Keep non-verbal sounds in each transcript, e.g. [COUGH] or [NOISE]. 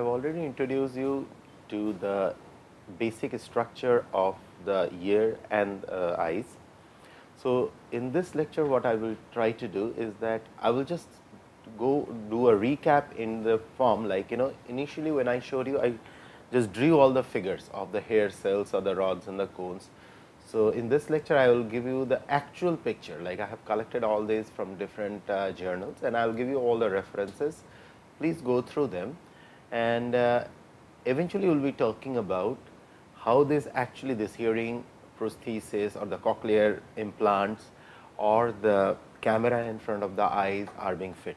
Have already introduced you to the basic structure of the ear and uh, eyes. So, in this lecture what I will try to do is that I will just go do a recap in the form like you know initially when I showed you I just drew all the figures of the hair cells or the rods and the cones. So, in this lecture I will give you the actual picture like I have collected all these from different uh, journals and I will give you all the references. Please go through them and uh, eventually we will be talking about how this actually this hearing prosthesis or the cochlear implants or the camera in front of the eyes are being fit.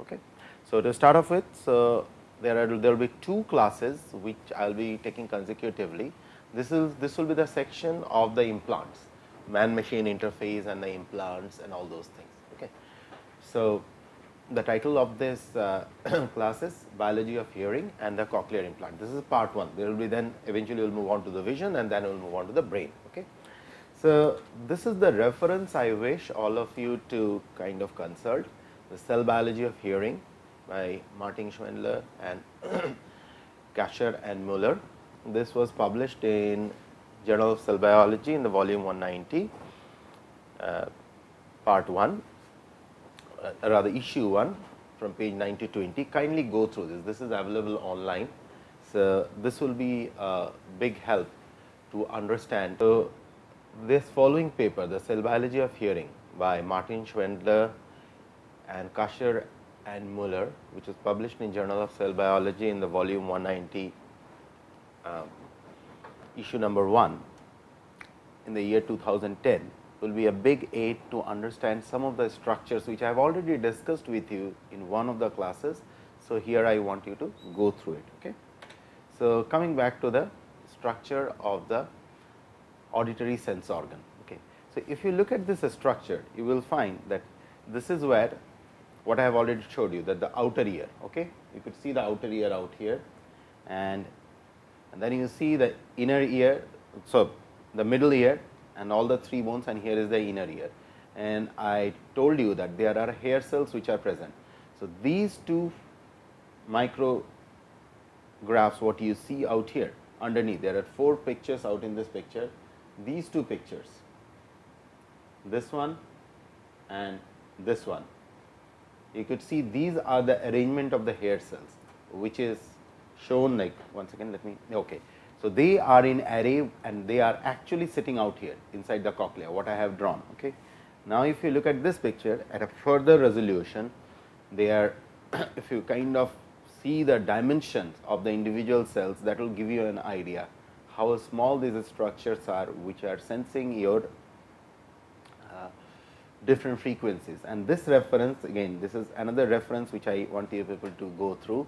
Okay. So, to start off with, so there are there will be two classes which I will be taking consecutively. This is this will be the section of the implants, man machine interface and the implants and all those things. Okay. So, the title of this uh, [CLEARS THROAT] class is biology of hearing and the cochlear implant. This is part 1. There will be then eventually we will move on to the vision and then we will move on to the brain. Okay. So, this is the reference I wish all of you to kind of consult the cell biology of hearing by Martin Schwander and [CLEARS THROAT] Kachar and Muller. This was published in Journal of Cell Biology in the volume 190 uh, part 1 uh, rather issue 1 from page 9 to 20 kindly go through this. This is available online. So this will be a big help to understand. So this following paper the cell biology of hearing by martin schwander and kachar and muller which was published in journal of cell biology in the volume 190 um, issue number 1 in the year 2010 will be a big aid to understand some of the structures which I have already discussed with you in one of the classes. So, here I want you to go through it. Okay. So, coming back to the structure of the auditory sense organ. Okay. So, if you look at this structure, you will find that this is where what I have already showed you that the outer ear. Okay. You could see the outer ear out here and, and then you see the inner ear. So, the middle ear and all the three bones and here is the inner ear. And I told you that there are hair cells which are present. So, these two micrographs what you see out here underneath there are four pictures out in this picture these two pictures this one and this one you could see these are the arrangement of the hair cells which is shown like once again let me okay so, they are in array and they are actually sitting out here inside the cochlea what I have drawn. Okay. Now, if you look at this picture at a further resolution, they are [CLEARS THROAT] if you kind of see the dimensions of the individual cells that will give you an idea how small these structures are which are sensing your uh, different frequencies and this reference again this is another reference which I want you people to go through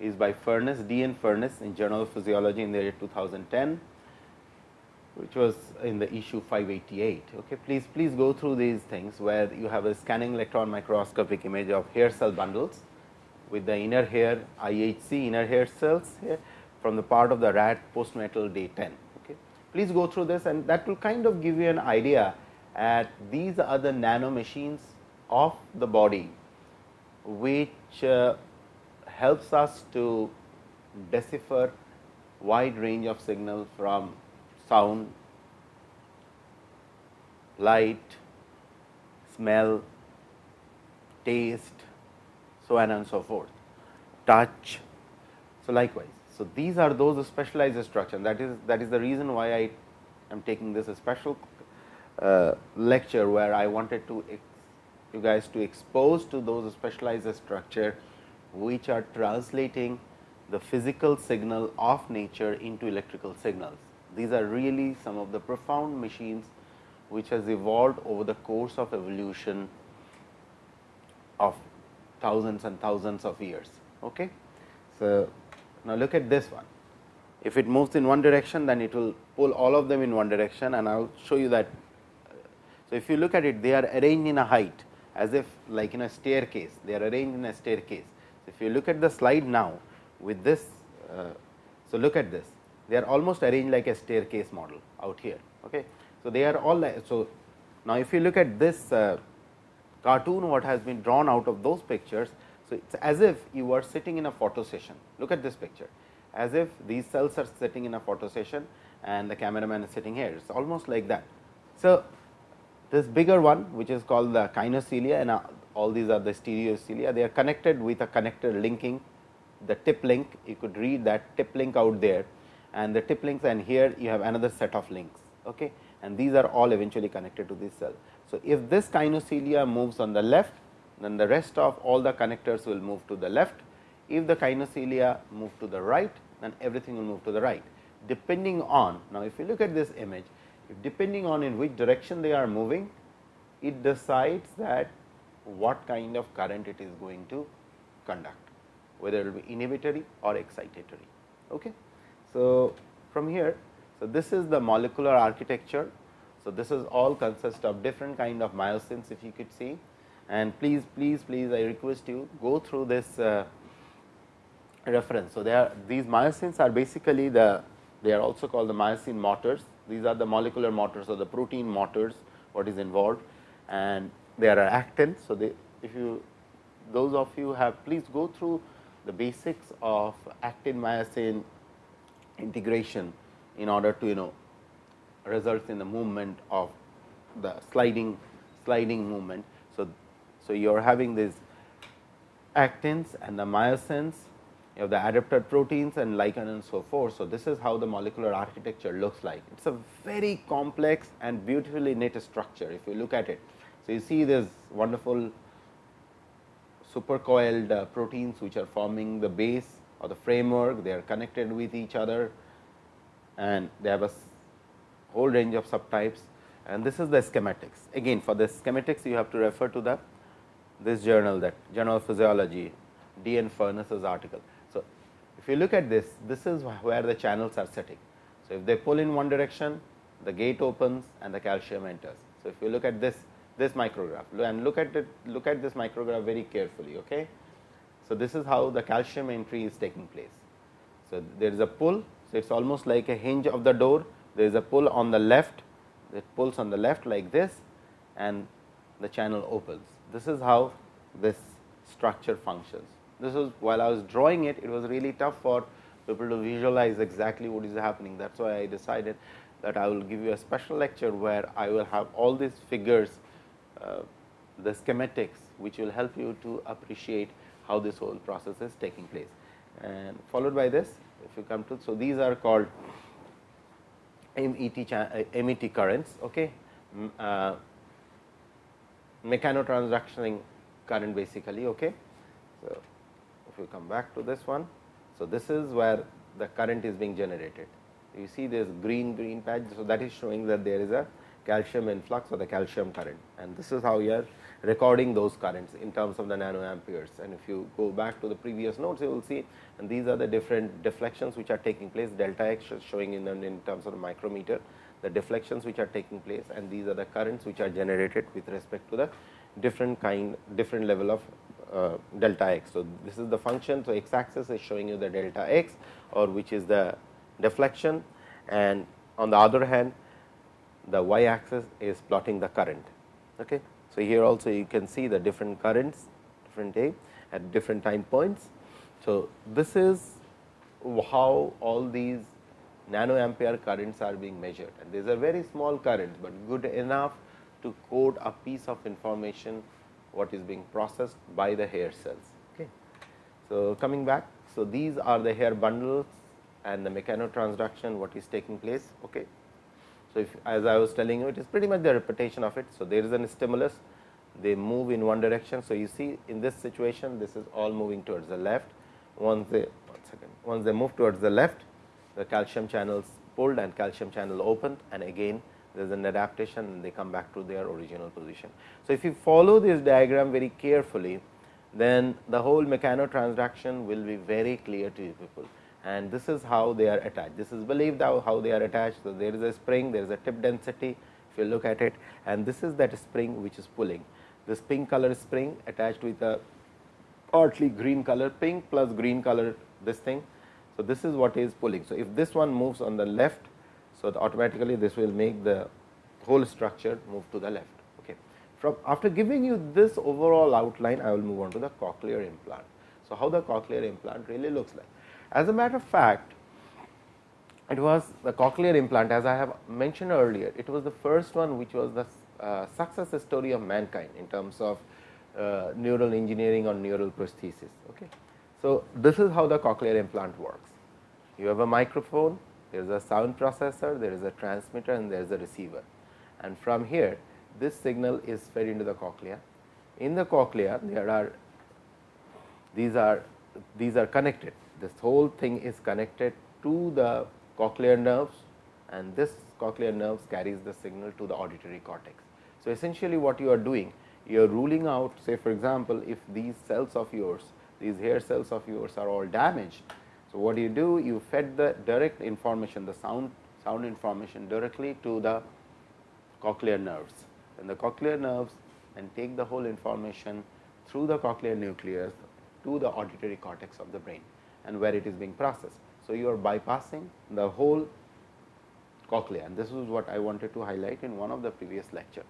is by Furness, D. N. Furness in Journal of Physiology in the year 2010, which was in the issue 588. Okay, please please go through these things where you have a scanning electron microscopic image of hair cell bundles with the inner hair IHC inner hair cells here from the part of the rat postnatal day 10. Okay. Please go through this and that will kind of give you an idea at these are the nano machines of the body which uh, helps us to decipher wide range of signal from sound, light, smell, taste, so on and so forth, touch. So, likewise. So, these are those specialized structures that is that is the reason why I am taking this special uh, lecture where I wanted to you guys to expose to those specialized structure which are translating the physical signal of nature into electrical signals. These are really some of the profound machines which has evolved over the course of evolution of thousands and thousands of years. Okay? So, now look at this one. If it moves in one direction, then it will pull all of them in one direction and I will show you that. So, if you look at it, they are arranged in a height as if like in a staircase, they are arranged in a staircase if you look at the slide now with this, uh, so look at this, they are almost arranged like a staircase model out here. Okay. So, they are all like, so now if you look at this uh, cartoon what has been drawn out of those pictures. So, it is as if you are sitting in a photo session. Look at this picture, as if these cells are sitting in a photo session and the cameraman is sitting here. It is almost like that. So, this bigger one which is called the kinocilia and uh, all these are the stereocilia, they are connected with a connector linking the tip link. You could read that tip link out there and the tip links and here you have another set of links. Okay? And these are all eventually connected to this cell. So, if this kinocilia moves on the left, then the rest of all the connectors will move to the left. If the kinocilia move to the right, then everything will move to the right. Depending on, now if you look at this image, if depending on in which direction they are moving, it decides that what kind of current it is going to conduct, whether it will be inhibitory or excitatory. Okay. So, from here, so this is the molecular architecture. So, this is all consist of different kind of myosins if you could see and please please please I request you go through this uh, reference. So, these myosins are basically the they are also called the myosin motors. These are the molecular motors or the protein motors what is involved and there are actins. So, they if you those of you have please go through the basics of actin myosin integration in order to you know results in the movement of the sliding sliding movement. So, so you are having these actins and the myosins you have the adapted proteins and lichen and so forth. So, this is how the molecular architecture looks like. It is a very complex and beautifully knit structure if you look at it. So, you see this wonderful supercoiled uh, proteins which are forming the base or the framework, they are connected with each other and they have a whole range of subtypes and this is the schematics. Again for the schematics you have to refer to the this journal that Journal of Physiology D. N. Furness's article. So, if you look at this, this is where the channels are sitting. So, if they pull in one direction, the gate opens and the calcium enters. So, if you look at this this micrograph and look at it look at this micrograph very carefully. Okay? So, this is how the calcium entry is taking place. So, there is a pull. So, it is almost like a hinge of the door. There is a pull on the left, it pulls on the left like this and the channel opens. This is how this structure functions. This was while I was drawing it, it was really tough for people to visualize exactly what is happening. That is why I decided that I will give you a special lecture where I will have all these figures, the schematics, which will help you to appreciate how this whole process is taking place. And followed by this, if you come to, so these are called MET, uh, MET currents. Okay. Uh, mechanotransductioning current basically. Okay. So, if you come back to this one. So, this is where the current is being generated. You see this green green patch. So, that is showing that there is a calcium influx or the calcium current and this is how you are recording those currents in terms of the nanoamperes. And if you go back to the previous notes, you will see and these are the different deflections which are taking place delta x showing in, in terms of the micrometer, the deflections which are taking place and these are the currents which are generated with respect to the different kind different level of uh, delta x. So, this is the function. So, x axis is showing you the delta x or which is the deflection and on the other hand the y axis is plotting the current. Okay. So, here also you can see the different currents different day at different time points. So, this is how all these nanoampere currents are being measured and these are very small currents, but good enough to code a piece of information what is being processed by the hair cells. Okay. So, coming back, so these are the hair bundles and the mechanotransduction what is taking place. Okay. So, if as I was telling you it is pretty much the repetition of it. So, there is a stimulus they move in one direction. So, you see in this situation this is all moving towards the left once they one second once they move towards the left the calcium channels pulled and calcium channel opened and again there is an adaptation and they come back to their original position. So, if you follow this diagram very carefully then the whole mechanotransduction will be very clear to you people and this is how they are attached. This is believed how, they are attached. So, there is a spring, there is a tip density if you look at it and this is that spring which is pulling. This pink color spring attached with a partly green color pink plus green color this thing. So, this is what is pulling. So, if this one moves on the left, so automatically this will make the whole structure move to the left. Okay. from after giving you this overall outline, I will move on to the cochlear implant. So, how the cochlear implant really looks like. As a matter of fact, it was the cochlear implant as I have mentioned earlier, it was the first one which was the uh, success story of mankind in terms of uh, neural engineering or neural prosthesis. Okay. So, this is how the cochlear implant works. You have a microphone, there is a sound processor, there is a transmitter and there is a receiver. And from here, this signal is fed into the cochlea. In the cochlea, there are these are these are connected. This whole thing is connected to the cochlear nerves and this cochlear nerves carries the signal to the auditory cortex. So, essentially what you are doing, you are ruling out say for example, if these cells of yours, these hair cells of yours are all damaged. So, what do you do? You fed the direct information, the sound sound information directly to the cochlear nerves and the cochlear nerves and take the whole information through the cochlear nucleus to the auditory cortex of the brain and where it is being processed. So, you are bypassing the whole cochlea and this is what I wanted to highlight in one of the previous lecture.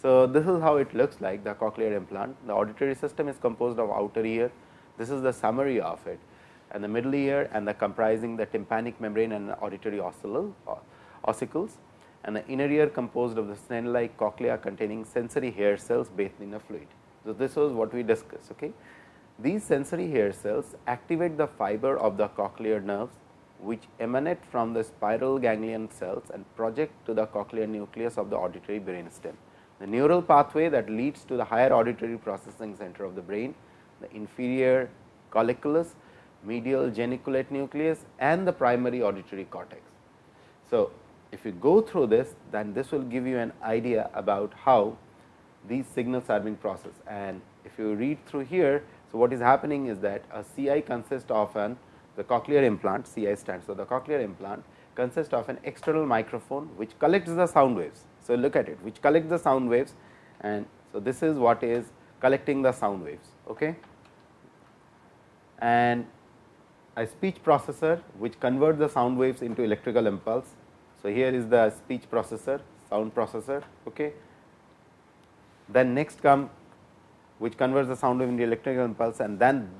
So, this is how it looks like the cochlear implant. The auditory system is composed of outer ear. This is the summary of it and the middle ear and the comprising the tympanic membrane and auditory uh, ossicles and the inner ear composed of the snail like cochlea containing sensory hair cells bathed in a fluid. So, this was what we discussed. Okay. These sensory hair cells activate the fiber of the cochlear nerves which emanate from the spiral ganglion cells and project to the cochlear nucleus of the auditory brain stem. The neural pathway that leads to the higher auditory processing center of the brain, the inferior colliculus, medial geniculate nucleus and the primary auditory cortex. So, if you go through this, then this will give you an idea about how these signals are being processed. And if you read through here, so what is happening is that a CI consists of an the cochlear implant, CI stands So, the cochlear implant consists of an external microphone which collects the sound waves. So, look at it which collects the sound waves and so this is what is collecting the sound waves. Okay. And a speech processor which converts the sound waves into electrical impulse so, here is the speech processor, sound processor. Okay. Then next come which converts the sound wave into electrical impulse and then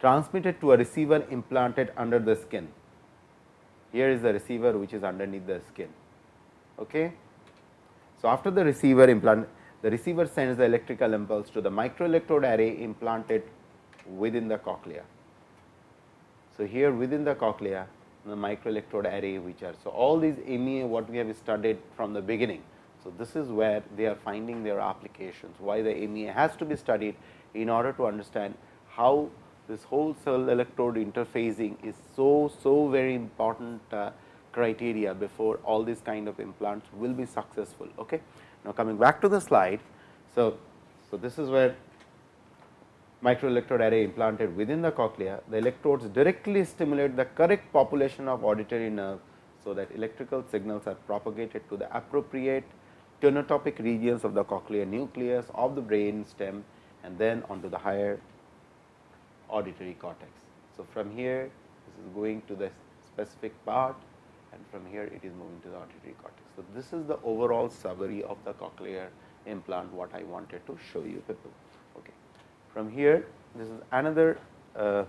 transmitted to a receiver implanted under the skin. Here is the receiver which is underneath the skin. Okay. So, after the receiver implant, the receiver sends the electrical impulse to the microelectrode array implanted within the cochlea. So, here within the cochlea the microelectrode array which are. So, all these MEA what we have studied from the beginning. So, this is where they are finding their applications, why the MEA has to be studied in order to understand how this whole cell electrode interfacing is so, so very important uh, criteria before all these kind of implants will be successful. Okay. Now, coming back to the slide. So, so this is where microelectrode array implanted within the cochlea, the electrodes directly stimulate the correct population of auditory nerve. So, that electrical signals are propagated to the appropriate tonotopic regions of the cochlear nucleus of the brain stem and then onto the higher auditory cortex. So, from here this is going to the specific part and from here it is moving to the auditory cortex. So, this is the overall summary of the cochlear implant what I wanted to show you people. Okay. From here, this is another uh,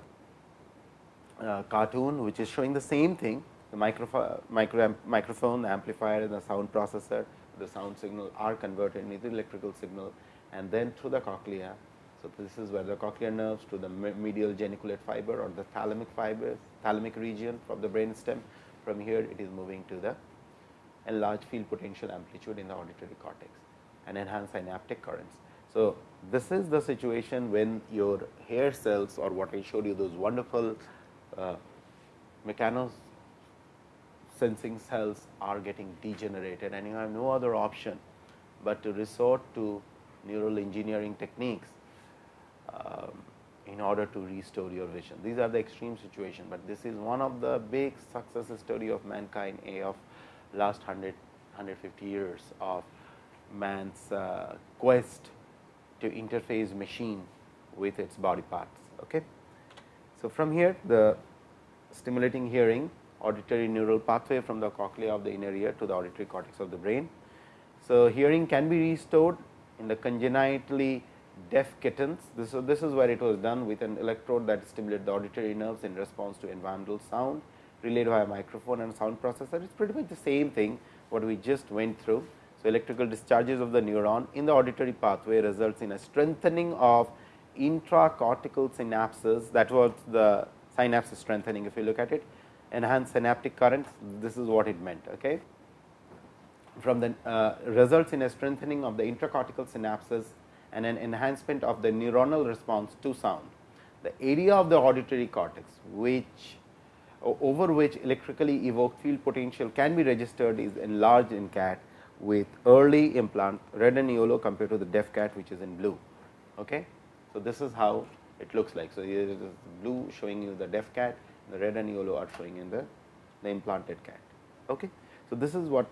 uh, cartoon which is showing the same thing the micro, micro microphone, the amplifier and the sound processor, the sound signal are converted into electrical signal and then through the cochlea. So, this is where the cochlear nerves to the medial geniculate fiber or the thalamic fibers, thalamic region from the brain stem. From here, it is moving to the enlarged field potential amplitude in the auditory cortex and enhanced synaptic currents. So, this is the situation when your hair cells or what I showed you those wonderful uh, mechano sensing cells are getting degenerated and you have no other option, but to resort to neural engineering techniques um, in order to restore your vision. These are the extreme situation, but this is one of the big success story of mankind a of last 100 150 years of man's uh, quest to interface machine with its body parts. Okay. So, from here the stimulating hearing auditory neural pathway from the cochlea of the inner ear to the auditory cortex of the brain. So, hearing can be restored in the congenitally deaf kittens. This, so this is where it was done with an electrode that stimulated the auditory nerves in response to environmental sound relayed via a microphone and sound processor. It is pretty much the same thing what we just went through. So, electrical discharges of the neuron in the auditory pathway results in a strengthening of intracortical synapses that was the synapse strengthening if you look at it enhanced synaptic currents this is what it meant. Okay. From the uh, results in a strengthening of the intracortical synapses and an enhancement of the neuronal response to sound. The area of the auditory cortex which over which electrically evoked field potential can be registered is enlarged in cat with early implant red and yellow compared to the deaf cat which is in blue. Okay. So, this is how it looks like. So, here is blue showing you the deaf cat, the red and yellow are showing in the, the implanted cat. Okay. So, this is what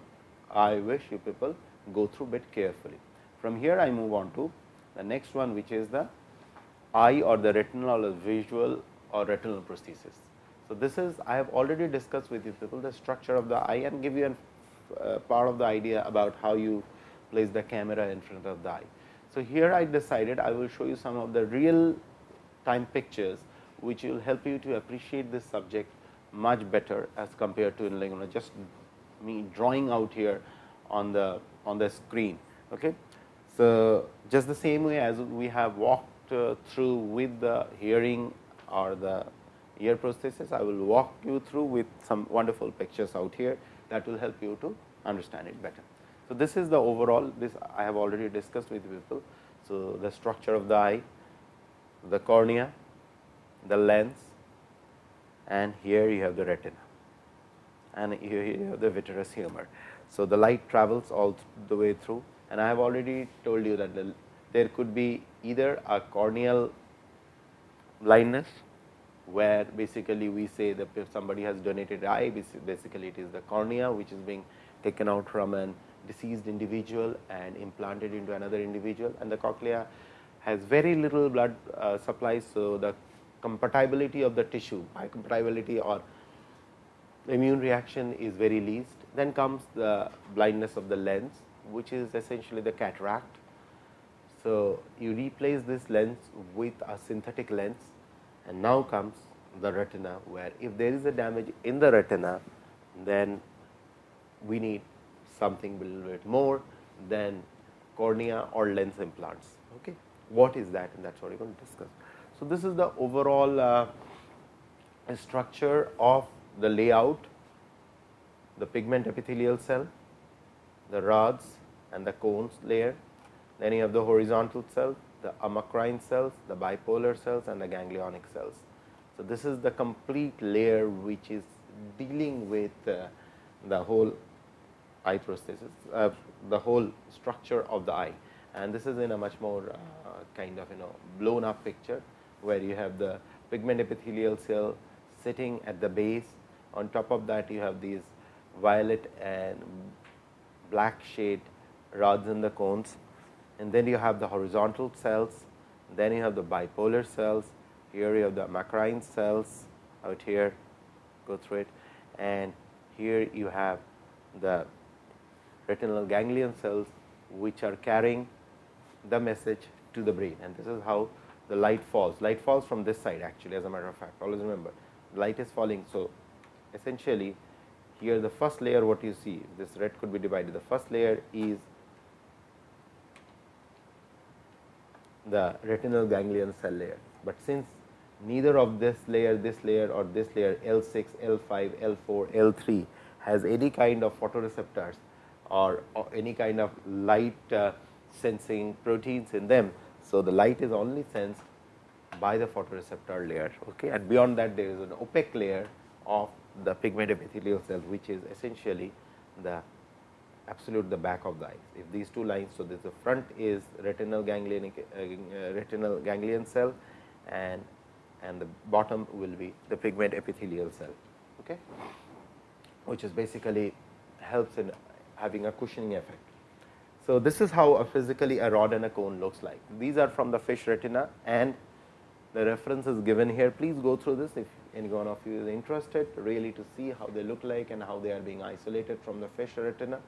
I wish you people go through bit carefully. From here I move on to the next one which is the eye or the retinal or visual or retinal prosthesis. So, this is I have already discussed with you people the structure of the eye and give you a uh, part of the idea about how you place the camera in front of the eye. So, here I decided I will show you some of the real time pictures which will help you to appreciate this subject much better as compared to like, you know, just me drawing out here on the on the screen. Okay. So, just the same way as we have walked uh, through with the hearing or the ear prosthesis, I will walk you through with some wonderful pictures out here that will help you to understand it better. So, this is the overall this I have already discussed with people. So, the structure of the eye, the cornea, the lens and here you have the retina and here you have the vitreous humor. So, the light travels all the way through and I have already told you that the, there could be either a corneal blindness where basically we say that if somebody has donated eye basically it is the cornea which is being taken out from an deceased individual and implanted into another individual and the cochlea has very little blood uh, supply. So, the compatibility of the tissue biocompatibility or immune reaction is very least. Then comes the blindness of the lens which is essentially the cataract. So, you replace this lens with a synthetic lens and now comes the retina where if there is a damage in the retina then we need something a little bit more than cornea or lens implants. Okay. What is that and that is what we are going to discuss. So, this is the overall uh, structure of the layout, the pigment epithelial cell, the rods and the cones layer, then you have the horizontal cell, the amacrine cells, the bipolar cells and the ganglionic cells. So, this is the complete layer which is dealing with uh, the whole eye prosthesis, uh, the whole structure of the eye and this is in a much more uh, kind of you know blown up picture, where you have the pigment epithelial cell sitting at the base. On top of that, you have these violet and black shade rods in the cones. And then you have the horizontal cells, then you have the bipolar cells, here you have the macrine cells out here, go through it. And here you have the retinal ganglion cells which are carrying the message to the brain. And this is how the light falls. Light falls from this side actually as a matter of fact always remember light is falling. So, essentially here the first layer what you see this red could be divided the first layer is the retinal ganglion cell layer, but since neither of this layer this layer or this layer L 6, L 5, L 4, L 3 has any kind of photoreceptors or, or any kind of light uh, sensing proteins in them. So, the light is only sensed by the photoreceptor layer okay. and beyond that there is an opaque layer of the pigment epithelial cell which is essentially the absolute the back of the eye. If these two lines, so this the front is retinal ganglion uh, retinal ganglion cell and and the bottom will be the pigment epithelial cell okay, which is basically helps in having a cushioning effect. So, this is how a physically a rod and a cone looks like. These are from the fish retina and the reference is given here. Please go through this if any one of you is interested really to see how they look like and how they are being isolated from the fish retina.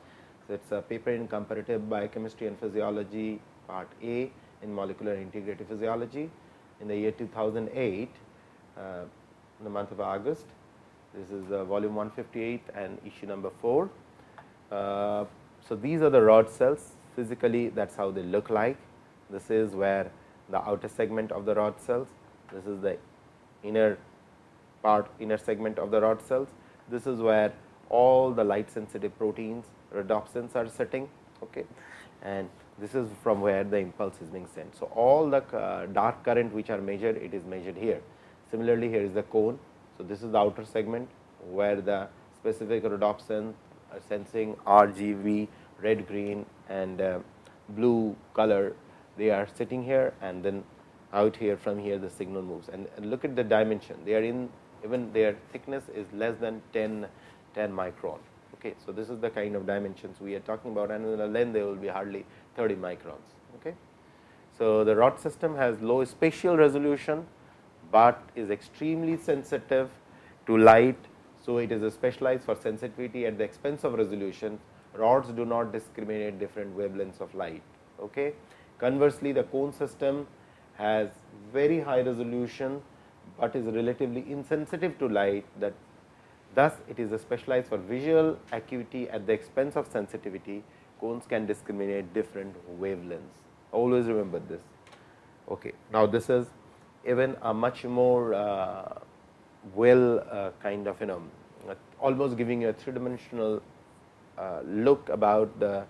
So, it is a paper in comparative biochemistry and physiology part A in molecular integrative physiology in the year 2008 uh, in the month of August. This is uh, volume 158 and issue number 4. Uh, so, these are the rod cells physically that is how they look like. This is where the outer segment of the rod cells, this is the inner part inner segment of the rod cells. This is where all the light sensitive proteins rhodopsins are sitting okay. and this is from where the impulse is being sent. So, all the uh, dark current which are measured it is measured here. Similarly, here is the cone. So, this is the outer segment where the specific rhodopsin sensing RGB red green and uh, blue color. They are sitting here and then out here from here the signal moves. And, and look at the dimension. They are in even their thickness is less than 10 10 micron. Okay so this is the kind of dimensions we are talking about and in the length they will be hardly 30 microns. Okay so the rod system has low spatial resolution but is extremely sensitive to light so it is specialized for sensitivity at the expense of resolution. Rods do not discriminate different wavelengths of light. Okay? Conversely the cone system has very high resolution but is relatively insensitive to light that thus it is specialized for visual acuity at the expense of sensitivity. Cones can discriminate different wavelengths. Always remember this. Okay. Now this is even a much more uh, well uh, kind of you know almost giving you a three dimensional uh, look about the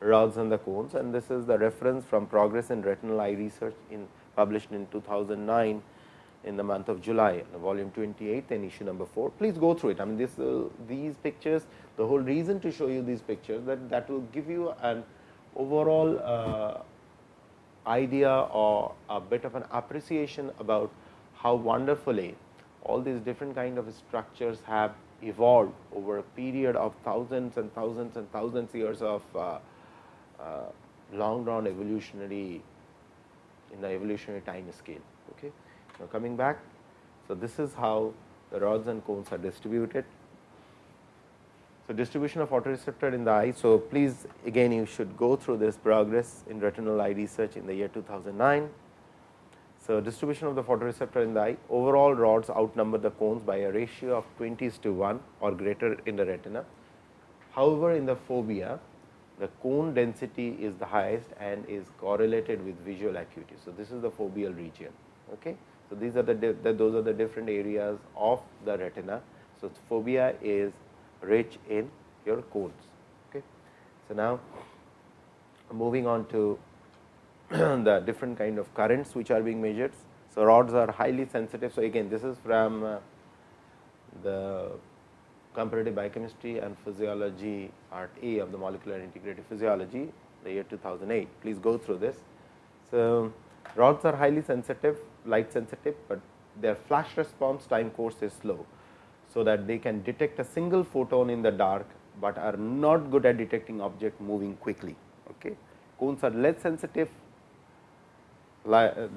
rods and the cones and this is the reference from progress in retinal eye research in published in 2009 in the month of July, volume 28 and issue number 4. Please go through it. I mean, this uh, these pictures, the whole reason to show you these pictures that that will give you an overall uh, idea or a bit of an appreciation about how wonderfully all these different kind of structures have evolved over a period of thousands and thousands and thousands years of uh, uh, long run evolutionary in the evolutionary time scale. Okay. Now, coming back, so this is how the rods and cones are distributed. So, distribution of photoreceptor in the eye. So, please again you should go through this progress in retinal eye research in the year 2009. So, distribution of the photoreceptor in the eye overall rods outnumber the cones by a ratio of 20 to 1 or greater in the retina. However, in the fovea the cone density is the highest and is correlated with visual acuity. So, this is the foveal region. Okay. So, these are the, the, those are the different areas of the retina. So, fovea is rich in your cones. Okay. So, now moving on to [CLEARS THROAT] the different kind of currents which are being measured. So, rods are highly sensitive. So, again this is from uh, the comparative biochemistry and physiology part A of the molecular integrative physiology the year 2008. Please go through this. So, rods are highly sensitive light sensitive, but their flash response time course is slow. So, that they can detect a single photon in the dark, but are not good at detecting object moving quickly. Okay. Cones are less sensitive, li uh,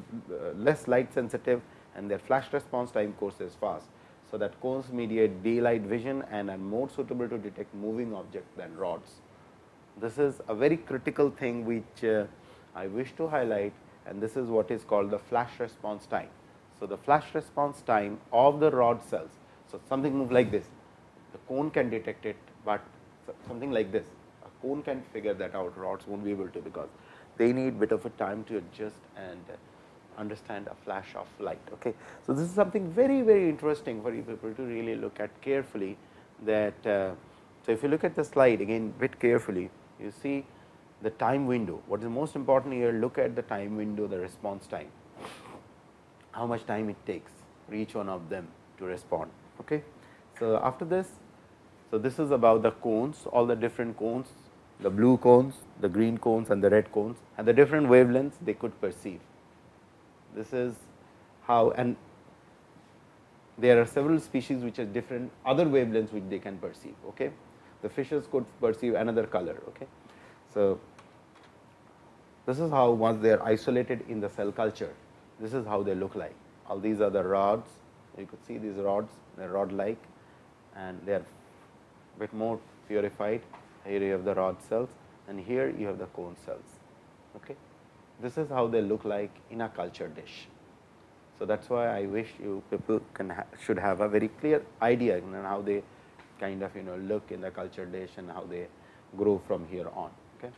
less light sensitive and their flash response time course is fast. So, that cones mediate daylight vision and are more suitable to detect moving objects than rods. This is a very critical thing which uh, I wish to highlight and this is what is called the flash response time. So, the flash response time of the rod cells. So, something move like this, the cone can detect it, but something like this, a cone can figure that out, rods not be able to because they need bit of a time to adjust and understand a flash of light. Okay. So, this is something very very interesting for you people to really look at carefully that. Uh, so, if you look at the slide again bit carefully, you see the time window. What is most important here look at the time window the response time, how much time it takes for each one of them to respond. Okay. So, after this, so this is about the cones all the different cones the blue cones, the green cones and the red cones and the different wavelengths they could perceive. This is how and there are several species which are different other wavelengths which they can perceive. Okay. The fishes could perceive another color. Okay. So, this is how once they are isolated in the cell culture, this is how they look like. All these are the rods, you could see these rods, they are rod like and they are a bit more purified. Here you have the rod cells and here you have the cone cells. Okay. this is how they look like in a culture dish. So, that is why I wish you people can ha should have a very clear idea on how they kind of you know look in the culture dish and how they grow from here on. Okay.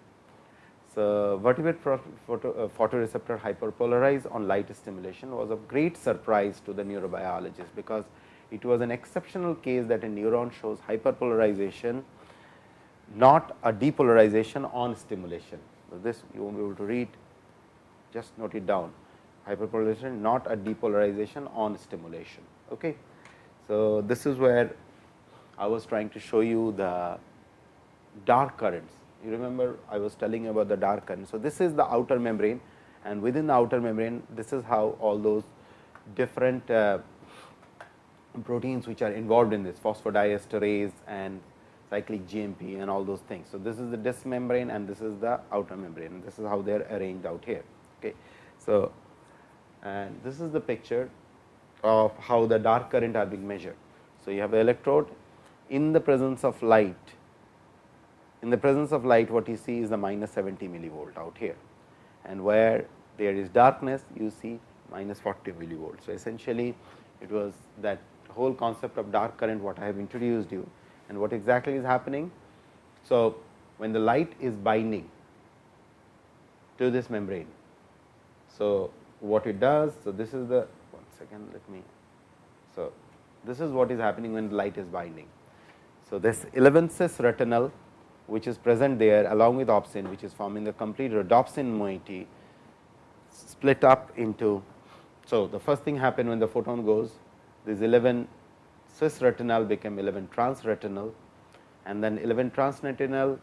So, vertebrate photo, uh, photoreceptor hyperpolarize on light stimulation was a great surprise to the neurobiologist, because it was an exceptional case that a neuron shows hyperpolarization not a depolarization on stimulation. So, this you not be able to read just note it down hyperpolarization not a depolarization on stimulation. Okay. So, this is where I was trying to show you the dark currents. You remember I was telling you about the dark current. So, this is the outer membrane and within the outer membrane this is how all those different uh, proteins which are involved in this phosphodiesterase and cyclic GMP and all those things. So, this is the disc membrane and this is the outer membrane this is how they are arranged out here. Okay. So, and this is the picture of how the dark current are being measured. So, you have an electrode in the presence of light in the presence of light what you see is the minus 70 millivolt out here and where there is darkness you see minus 40 millivolt. So, essentially it was that whole concept of dark current what I have introduced you and what exactly is happening. So, when the light is binding to this membrane. So, what it does, so this is the one second let me. So, this is what is happening when the light is binding. So, this 11 cis retinal which is present there along with opsin which is forming the complete rhodopsin moiety split up into. So, the first thing happen when the photon goes this 11 cis retinal become 11 trans retinal and then 11 trans retinal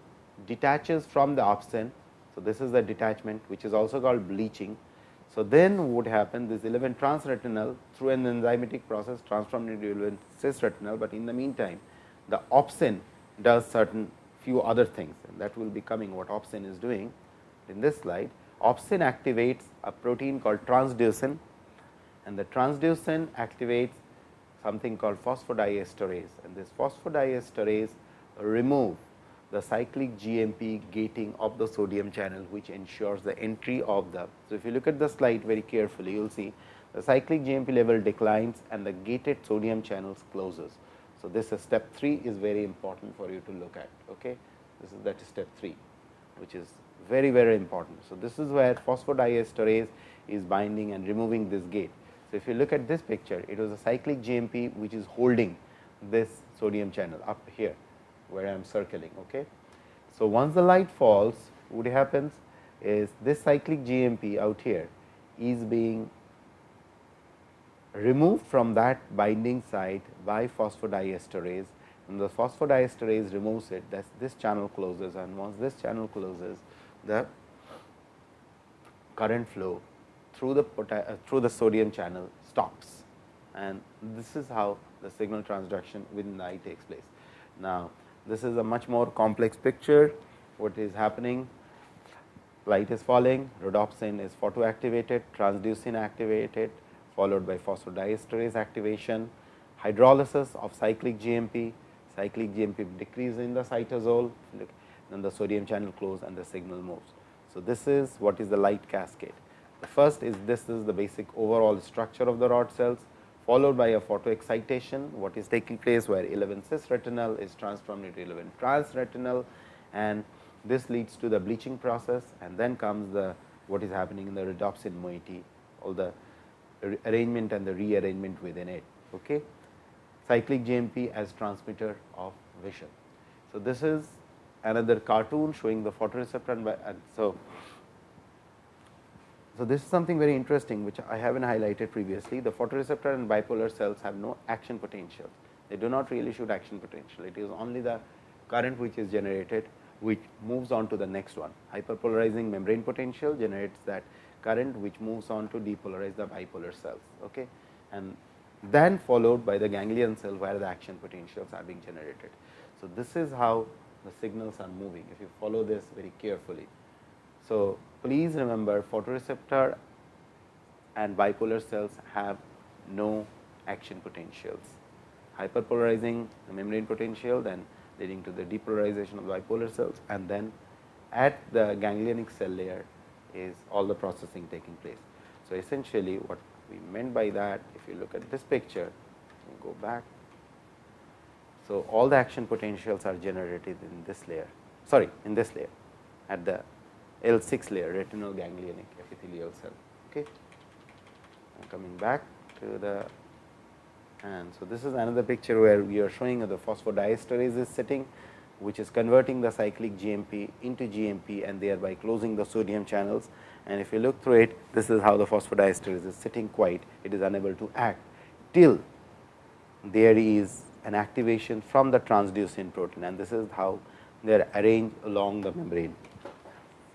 detaches from the opsin. So, this is the detachment which is also called bleaching. So, then what would happen this 11 trans retinal through an enzymatic process transformed into 11 cis retinal, but in the meantime the opsin does certain few other things and that will be coming what opsin is doing in this slide. Opsin activates a protein called transducin and the transducin activates something called phosphodiesterase and this phosphodiesterase remove the cyclic GMP gating of the sodium channel which ensures the entry of the. So, if you look at the slide very carefully you will see the cyclic GMP level declines and the gated sodium channels closes. So, this is step 3 is very important for you to look at. Okay? This is that is step 3 which is very very important. So, this is where phosphodiesterase is binding and removing this gate. So, if you look at this picture, it was a cyclic GMP which is holding this sodium channel up here, where I am circling. Okay. So, once the light falls, what happens is this cyclic GMP out here is being removed from that binding site by phosphodiesterase and the phosphodiesterase removes it that this channel closes and once this channel closes the current flow through the uh, through the sodium channel stops and this is how the signal transduction within the eye takes place. Now, this is a much more complex picture what is happening light is falling rhodopsin is photoactivated transducin activated followed by phosphodiesterase activation hydrolysis of cyclic GMP cyclic GMP decrease in the cytosol then the sodium channel close and the signal moves. So, this is what is the light cascade. The first is this is the basic overall structure of the rod cells followed by a photoexcitation what is taking place where 11 cis retinal is transformed into 11 trans retinal and this leads to the bleaching process and then comes the what is happening in the rhodopsin moiety all the arrangement and the rearrangement within it. Okay. Cyclic GMP as transmitter of vision. So, this is another cartoon showing the photoreceptor and, and so so, this is something very interesting which I haven't highlighted previously. The photoreceptor and bipolar cells have no action potential. They do not really shoot action potential. It is only the current which is generated which moves on to the next one. Hyperpolarizing membrane potential generates that current which moves on to depolarize the bipolar cells. Okay? And then followed by the ganglion cell where the action potentials are being generated. So, this is how the signals are moving if you follow this very carefully. So, please remember photoreceptor and bipolar cells have no action potentials. Hyperpolarizing the membrane potential then leading to the depolarization of bipolar cells and then at the ganglionic cell layer is all the processing taking place. So, essentially what we meant by that if you look at this picture go back. So, all the action potentials are generated in this layer sorry in this layer at the L 6 layer retinal ganglionic epithelial cell. Okay. Coming back to the and so this is another picture where we are showing the phosphodiesterase is sitting which is converting the cyclic GMP into GMP and thereby closing the sodium channels. And if you look through it, this is how the phosphodiesterase is sitting quiet, it is unable to act till there is an activation from the transducin protein and this is how they are arranged along the membrane.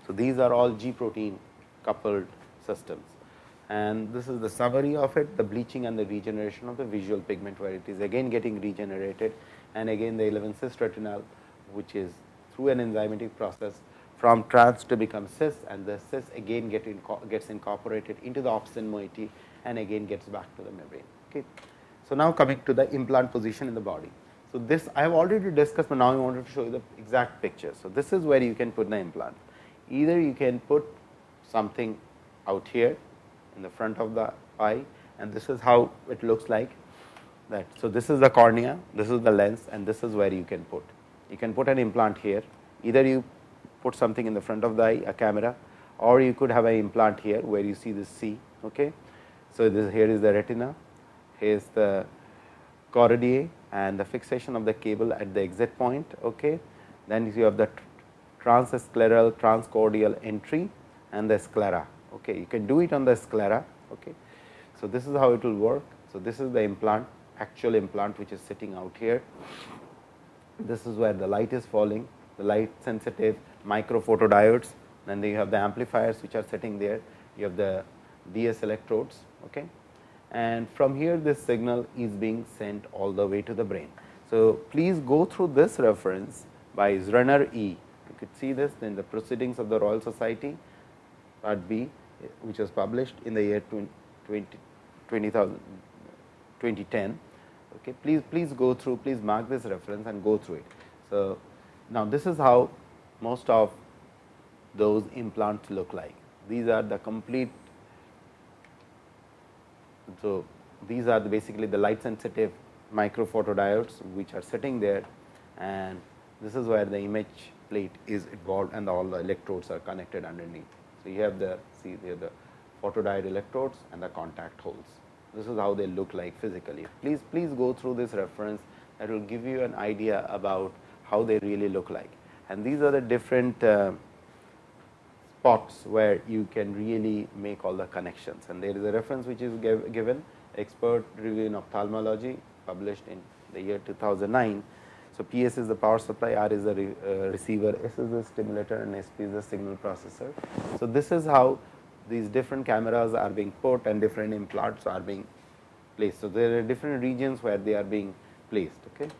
So, these are all G protein coupled systems and this is the summary of it the bleaching and the regeneration of the visual pigment where it is again getting regenerated and again the 11 cis retinal which is through an enzymatic process from trans to become cis and the cis again get gets incorporated into the opsin moiety and again gets back to the membrane. Okay. So, now coming to the implant position in the body. So, this I have already discussed, but now I wanted to show you the exact picture. So, this is where you can put the implant. Either you can put something out here in the front of the eye and this is how it looks like that. So, this is the cornea, this is the lens and this is where you can put. You can put an implant here, either you put something in the front of the eye, a camera or you could have an implant here where you see this C. Okay. So, this here is the retina, here is the choroidea and the fixation of the cable at the exit point. Okay. Then you have the transscleral transchoroidal entry and the sclera. Okay. You can do it on the sclera. Okay. So, this is how it will work. So, this is the implant actual implant which is sitting out here this is where the light is falling, the light sensitive micro photodiodes, then you have the amplifiers which are sitting there, you have the DS electrodes. Okay. And from here this signal is being sent all the way to the brain. So, please go through this reference by Zrenner E. Could see this in the proceedings of the Royal Society part B which was published in the year 20, 20, 2010 Okay. Please, please go through, please mark this reference and go through it. So, now this is how most of those implants look like. These are the complete, so these are the basically the light sensitive micro photodiodes which are sitting there and this is where the image plate is involved and all the electrodes are connected underneath. So, you have the see there the photodiode electrodes and the contact holes this is how they look like physically. Please, please go through this reference that will give you an idea about how they really look like. And these are the different uh, spots where you can really make all the connections. And there is a reference which is give, given expert review in ophthalmology published in the year 2009. So, PS is the power supply, R is the re, uh, receiver, S is the stimulator and SP is the signal processor. So, this is how these different cameras are being put and different implants are being placed. So, there are different regions where they are being placed. Okay.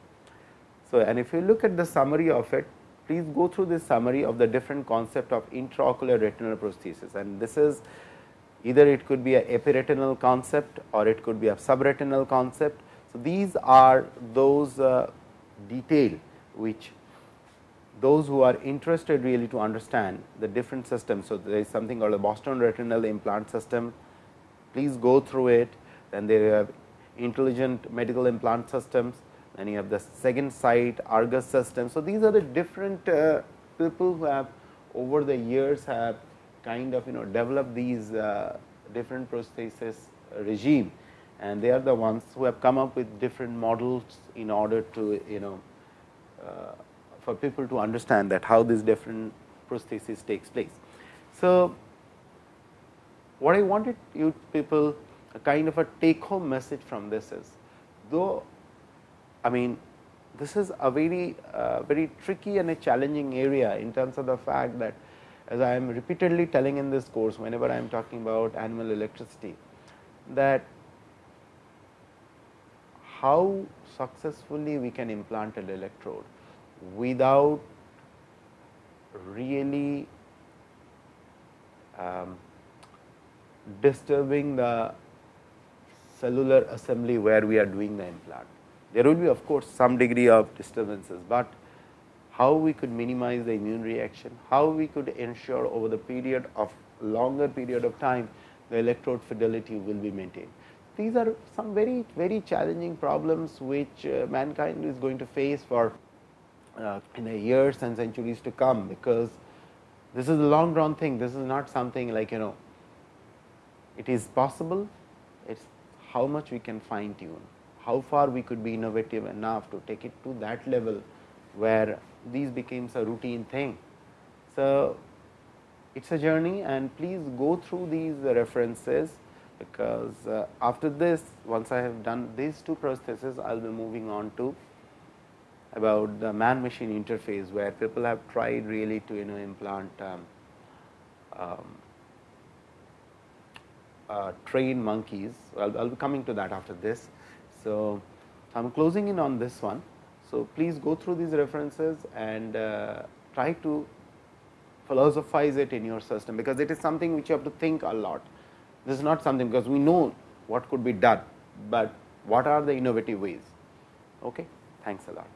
So, and if you look at the summary of it, please go through this summary of the different concept of intraocular retinal prosthesis and this is either it could be a epiretinal concept or it could be a subretinal concept. So, these are those uh, detail which those who are interested really to understand the different systems. So, there is something called a Boston retinal implant system, please go through it, then there you have intelligent medical implant systems, then you have the second sight Argus system. So, these are the different uh, people who have over the years have kind of you know developed these uh, different prosthesis regime and they are the ones who have come up with different models in order to you know uh, for people to understand that how this different prosthesis takes place. So, what I wanted you people a kind of a take home message from this is though I mean this is a very uh, very tricky and a challenging area in terms of the fact that as I am repeatedly telling in this course whenever I am talking about animal electricity that how successfully we can implant an electrode without really um, disturbing the cellular assembly where we are doing the implant. There will be of course, some degree of disturbances, but how we could minimize the immune reaction, how we could ensure over the period of longer period of time the electrode fidelity will be maintained. These are some very very challenging problems which uh, mankind is going to face for uh, in the years and centuries to come, because this is a long run thing. This is not something like you know it is possible, it is how much we can fine tune, how far we could be innovative enough to take it to that level, where these becomes a routine thing. So, it is a journey and please go through these references, because uh, after this once I have done these two processes, I will be moving on to about the man machine interface, where people have tried really to you know implant um, um, uh, train monkeys. I will be coming to that after this. So, I am closing in on this one. So, please go through these references and uh, try to philosophize it in your system, because it is something which you have to think a lot. This is not something because we know what could be done, but what are the innovative ways. Okay? Thanks a lot.